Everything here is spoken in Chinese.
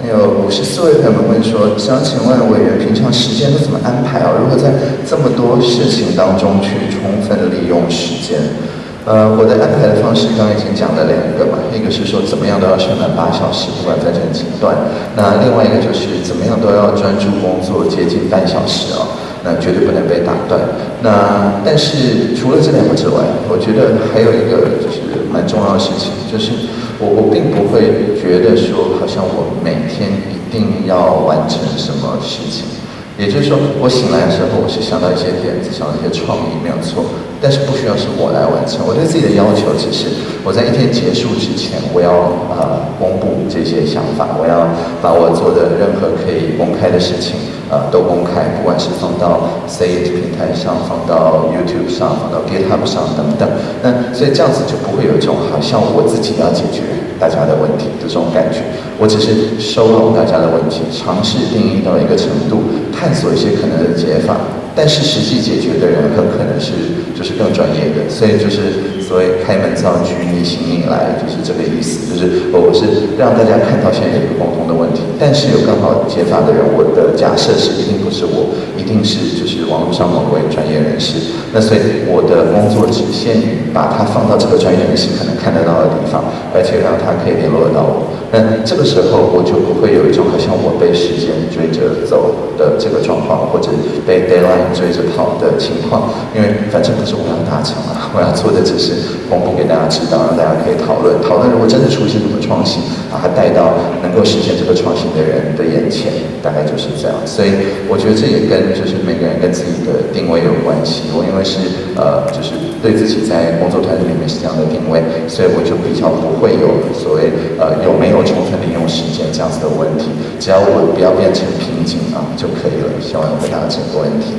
还有五十四位朋友们问说，想请问委员平常时间都怎么安排啊？如何在这么多事情当中去充分利用时间？呃，我的安排的方式刚刚已经讲了两个嘛，一个是说怎么样都要上满八小时，不管分成几段；那另外一个就是怎么样都要专注工作接近半小时啊，那绝对不能被打断。那但是除了这两个之外，我觉得还有一个蛮重要的事情，就是我我并不会觉得说好像我每天一定要完成什么事情。也就是说，我醒来的时候，我是想到一些点子，想到一些创意，没有错。但是不需要是我来完成。我对自己的要求只是，我在一天结束之前，我要呃公布这些想法，我要把我做的任何可以公开的事情，呃都公开，不管是放到 Say It 平台上，放到 YouTube 上，放到 GitHub 上等等。那所以这样子就不会有一种好像我自己要解决大家的问题的这种感觉。我只是收拢大家的问题，尝试定义到一个程度。探索一些可能的解法，但是实际解决的人很可能是就是更专业的，所以就是所谓开门造车，你行你来，就是这个意思。就是我是让大家看到现在有一个共同的问题，但是有更好解法的人，我的假设是一定不是我，一定是就是网络上某位专业人士。那所以我的工作只限于把它放到这个专业人士可能看得到的地方，而且让他可以联络得到我。那这个时候我就不会有一种好像我被时间追着走的这个状况，或者被 deadline 追着跑的情况，因为反正不是我要达成啊，我要做的只是公布给大家知道，让大家可以讨论。讨论如果真的出现什么创新，把它带到能够实现这个创新的人的眼前，大概就是这样。所以我觉得这也跟就是每个人跟自己的定位有关系。我因为是呃，就是对自己在工作团队里面是这样的定位，所以我就比较不会有所谓呃有没有充分利用时间这样子的问题。只要我不要变成瓶颈啊就可以了。希望回答这个问题。